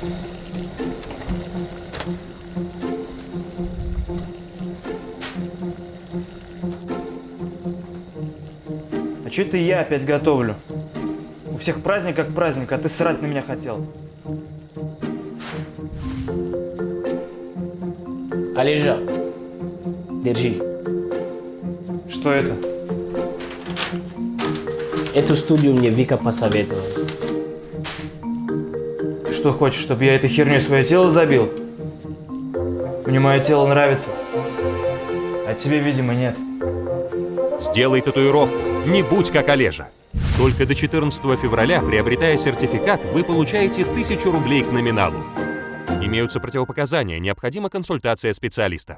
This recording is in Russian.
А что это я опять готовлю? У всех праздник как праздник, а ты срать на меня хотел. Олежа, держи. Что это? Эту студию мне Вика посоветовала. Что хочешь, чтобы я этой херней свое тело забил? Мне мое тело нравится. А тебе, видимо, нет. Сделай татуировку. Не будь как Олежа. Только до 14 февраля, приобретая сертификат, вы получаете 1000 рублей к номиналу. Имеются противопоказания, необходима консультация специалиста.